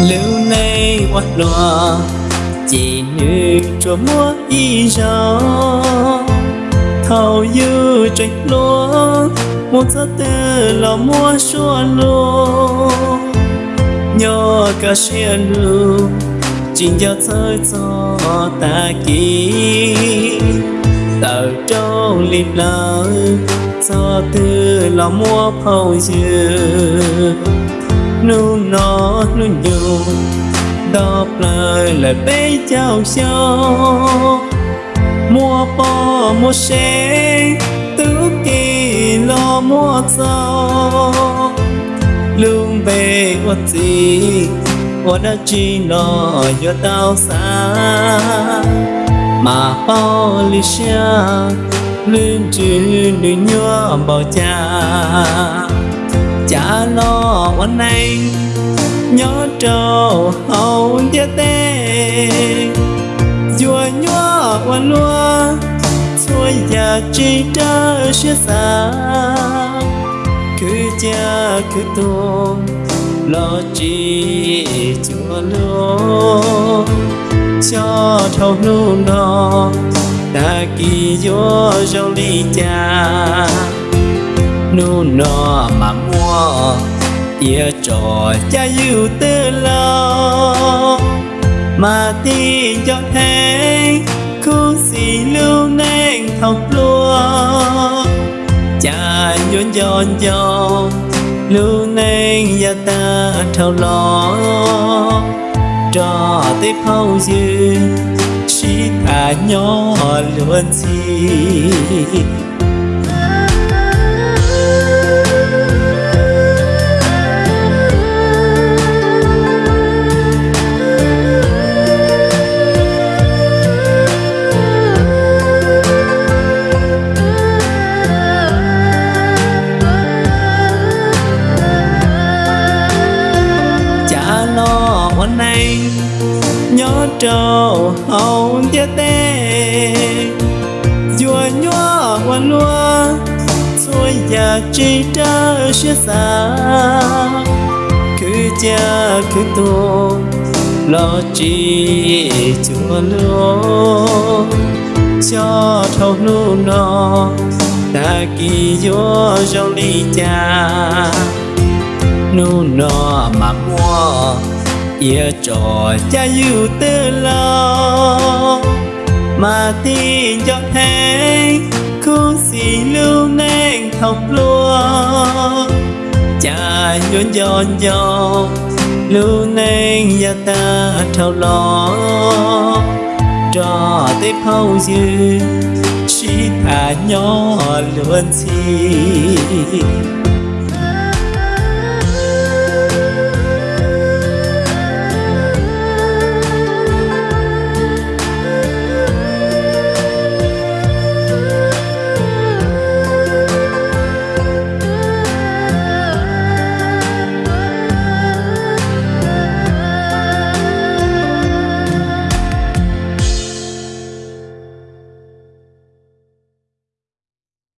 lưu nay quát loa chỉ nữ cho mua y gió. Thầu dư trạch lúa, một giấc tư là mua xua lúa nhỏ cả xe lưu chính cho chơi cho ta kỳ tờ trâu liệt lỡ cho tư là mua phâu dư nu nó nu nhiều đọc lời lời bế chào cho. Mua bò, mua xe tứ kỳ lo mua sao lương về của gì quạt đã chỉ nó cho tao xa. Mà bao lý xa, lương chữ nữ nhua bảo cha cha lo anh, nhớ trâu hầu chia tê chùa nhua qua lúa xuôi già chi trơ xưa xa. Cứ cha cứ tuôn, lo chi chùa lúa cho thâu luôn đó ta kỳ vô rau ly cha nu no mà mua. Ia trò cha yêu tư lo, mà tin cho thế khu xì lưu nên thọc lúa. Cha nhốn giòn giòn, lưu nên gia ta thâu lo cho tiếp phao dư chỉ thả nhỏ luôn gì lo hôm nay, nhớ trâu hậu chia tê. Chùa nhua quan lúa xuôi già chỉ trơ xưa xa. Cứ cha cứ tu, lo chi chùa lúa. Cho thâu nu nó ta kỳ vô trong ly cha nu nó mà mua ia trò cha yêu tư lo. Mà tin cho thế khu xì lưu nên học lúa. Cha nhốn giòn giòn lưu nên gia ta thao lo cho tiếp phao dư chỉ thả nhỏ luôn xin.